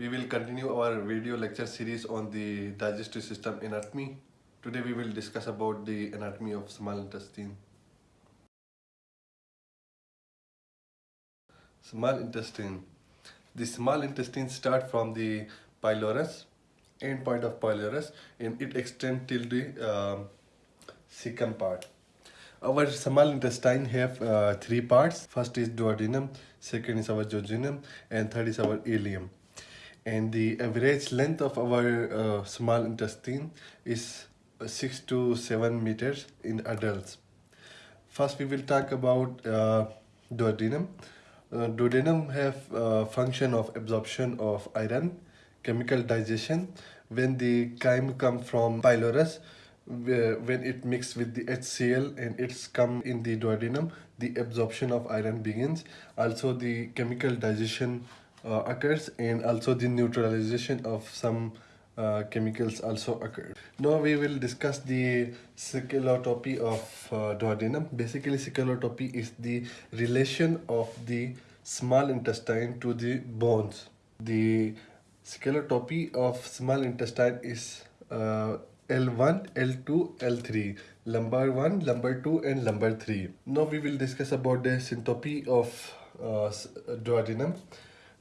We will continue our video lecture series on the digestive system anatomy. Today we will discuss about the anatomy of small intestine. Small intestine. The small intestine start from the pylorus, end point of pylorus and it extend till the uh, part. Our small intestine have uh, three parts. First is duodenum, second is our jejunum, and third is our ileum. And the average length of our uh, small intestine is uh, 6 to 7 meters in adults. First we will talk about uh, duodenum. Uh, duodenum have uh, function of absorption of iron, chemical digestion. When the chyme come from pylorus, when it mix with the HCl and it's come in the duodenum, the absorption of iron begins. Also the chemical digestion uh, occurs and also the neutralization of some uh, chemicals also occur. Now we will discuss the skeletotopy of uh, duodenum. Basically skeletotopy is the relation of the small intestine to the bones. The skeletotopy of small intestine is uh, L1, L2, L3, lumbar 1, lumbar 2 and lumbar 3. Now we will discuss about the syntopy of uh, duodenum.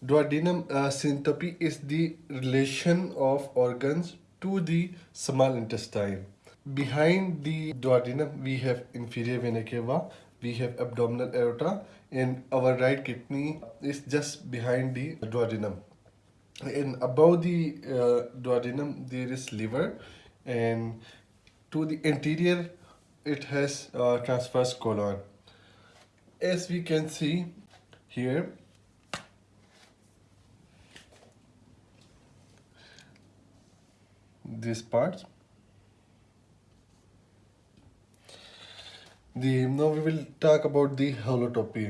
Duodenum uh, syntopy is the relation of organs to the small intestine. Behind the duodenum we have inferior vena cava, we have abdominal aorta and our right kidney is just behind the duodenum. And above the uh, duodenum there is liver and to the anterior it has a transverse colon as we can see here this part the now we will talk about the holotopy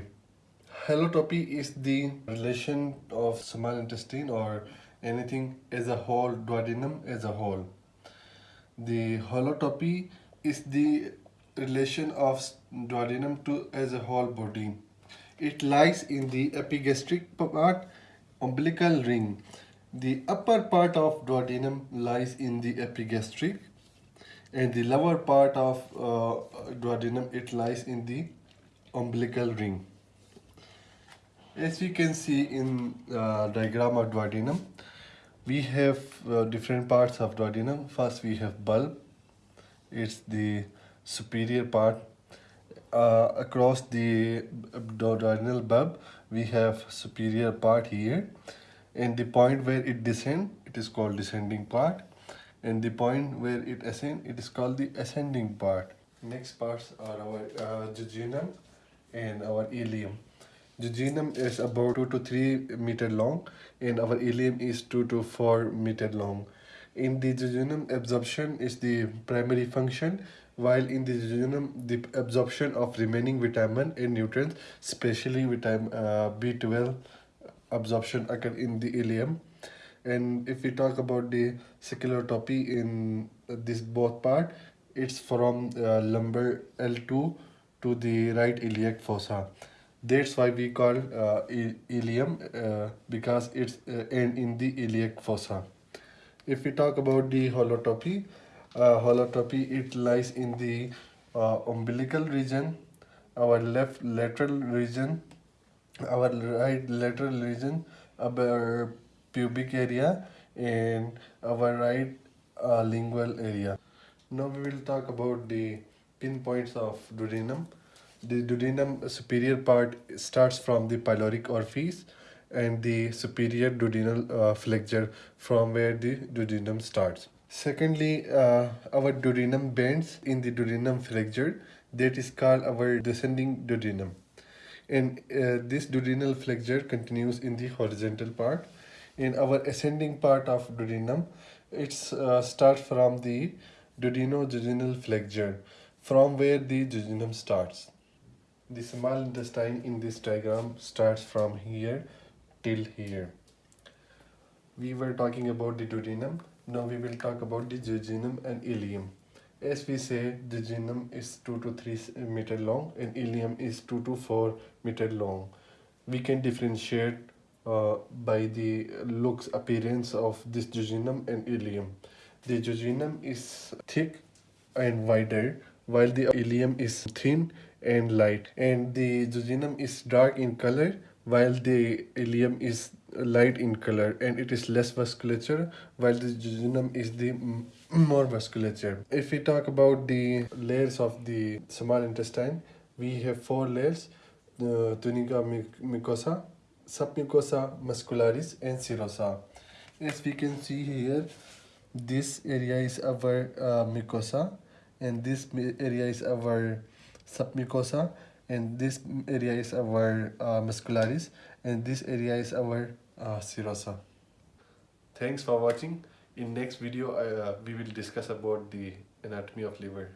holotopy is the relation of small intestine or anything as a whole duodenum as a whole the holotopy is the relation of duodenum to as a whole body. It lies in the epigastric part, umbilical ring. The upper part of duodenum lies in the epigastric and the lower part of uh, duodenum it lies in the umbilical ring. As we can see in uh, diagram of duodenum, we have uh, different parts of duodenum. First we have bulb. It's the superior part. Uh, across the duodenal bulb we have superior part here and the point where it descend it is called descending part. And the point where it ascend it is called the ascending part. Next parts are our uh, jejunum and our ileum. Jejunum is about 2 to 3 meter long and our ileum is 2 to 4 meter long. In the jejunum, absorption is the primary function while in the jejunum, the absorption of remaining vitamin and nutrients, especially vitamin uh, B12 absorption occur in the ileum. And if we talk about the skeletotopy in this both part, it's from uh, lumbar L2 to the right iliac fossa that's why we call uh, ileum uh, because it's uh, end in the iliac fossa if we talk about the holotopy uh, holotopy it lies in the uh, umbilical region our left lateral region our right lateral region our pubic area and our right uh, inguinal area now we will talk about the pinpoints of duodenum the duodenum superior part starts from the pyloric orifice and the superior duodenal uh, flexure from where the duodenum starts. Secondly, uh, our duodenum bends in the duodenum flexure that is called our descending duodenum. And uh, this duodenal flexure continues in the horizontal part. In our ascending part of duodenum, it uh, starts from the duodenojejunal flexure from where the duodenum starts. The small intestine in this diagram starts from here till here. We were talking about the duodenum. Now we will talk about the jejunum and ileum. As we say, the jejunum is 2 to 3 meter long and ileum is 2 to 4 meter long. We can differentiate uh, by the looks appearance of this jejunum and ileum. The jejunum is thick and wider while the ileum is thin and light and the jejunum is dark in color while the ileum is light in color and it is less vasculature while the jejunum is the more vasculature. If we talk about the layers of the small intestine, we have four layers, the tunica mucosa, submucosa muscularis and serosa. As we can see here, this area is our uh, mucosa and this area is our submucosa and this area is our uh, muscularis and this area is our uh, serosa. Thanks for watching. In next video, uh, we will discuss about the anatomy of liver.